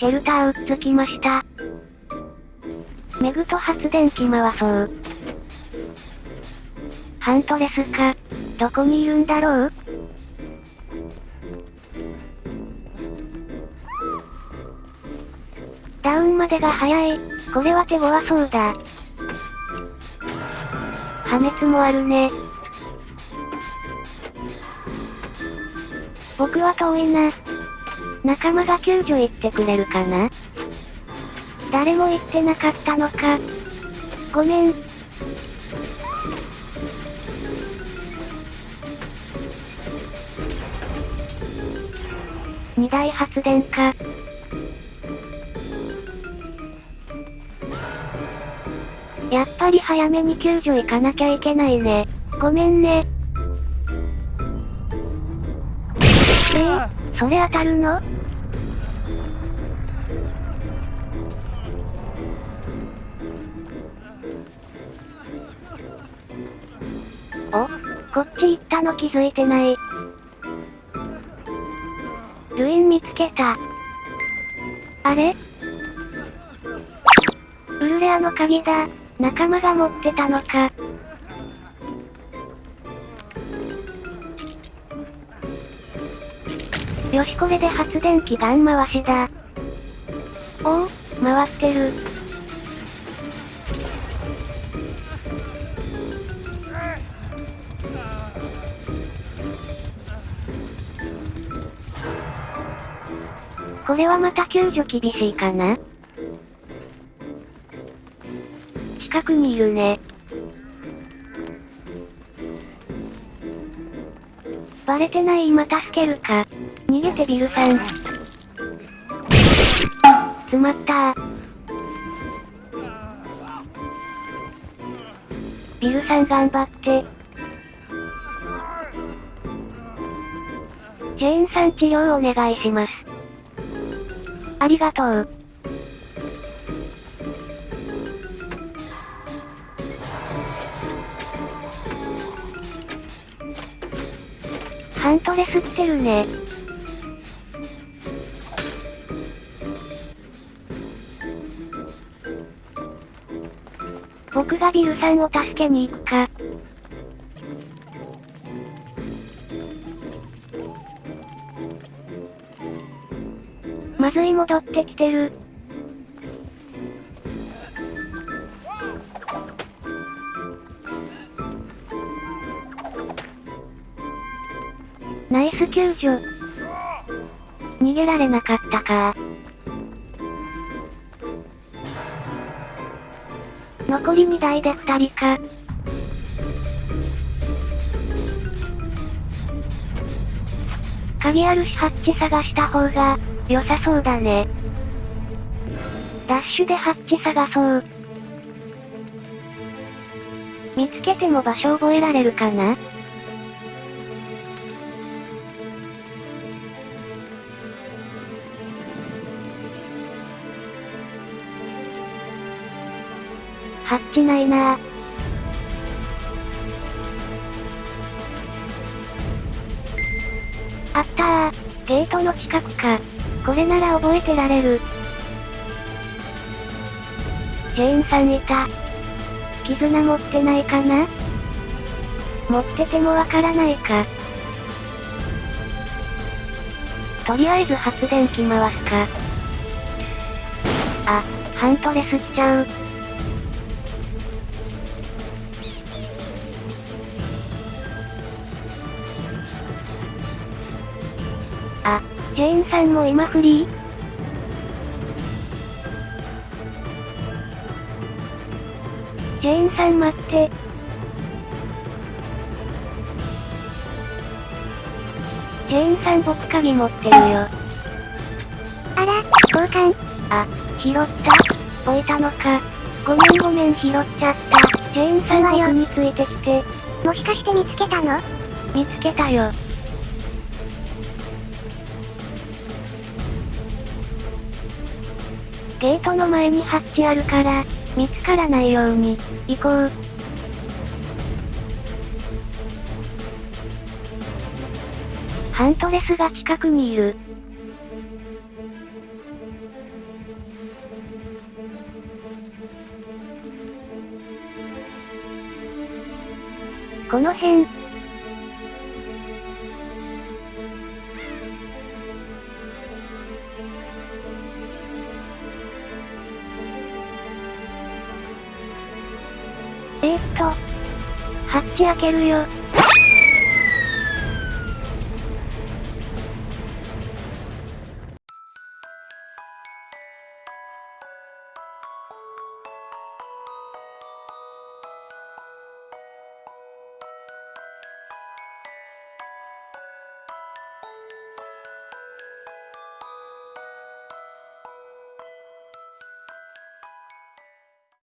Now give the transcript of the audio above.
シェルターうっつきました。メグと発電機回そう。ハントレスか。どこにいるんだろう？ダウンまでが早い。これは手強そうだ。破滅もあるね。僕は遠いな。仲間が救助行ってくれるかな？誰も言ってなかったのか。ごめん。二大発電か。やっぱり早めに救助行かなきゃいけないね。ごめんね。えー、それ当たるの？お、こっち行ったの気づいてない。ルイン見つけた。あれ？ウルレアの鍵だ。仲間が持ってたのか。よしこれで発電機ガン回しだ。おお、回ってる。これはまた救助厳しいかな？近くにいるね。バレてない？今助けるか？逃げてビルさん。詰まったビルさん頑張って。ジェーンさん治療お願いします。ありがとう。ハントレス来てるね。僕がビルさんを助けに行くか。まずい戻ってきてる。ナイス救助。逃げられなかったか。残り2台で2人か。鍵あるしハッチ探した方が、良さそうだね。ダッシュでハッチ探そう。見つけても場所覚えられるかな？ハッチないなぁ。あったー。ゲートの近くか。これなら覚えてられる。ジェーンさんいた。絆持ってないかな？持っててもわからないか。とりあえず発電機回すか。あ、ハントレスしちゃう。あ、ジェーンさんも今フリー？ジェーンさん待って。ジェーンさん僕鍵持ってるよ。あら、交換。あ、拾った。置いたのか。ごめんごめん拾っちゃった。ジェーンさん僕についてきて。もしかして見つけたの？見つけたよ。ゲートの前にハッチあるから、見つからないように、行こう。ハントレスが近くにいる。この辺、えー、っと。ハッチ開けるよ。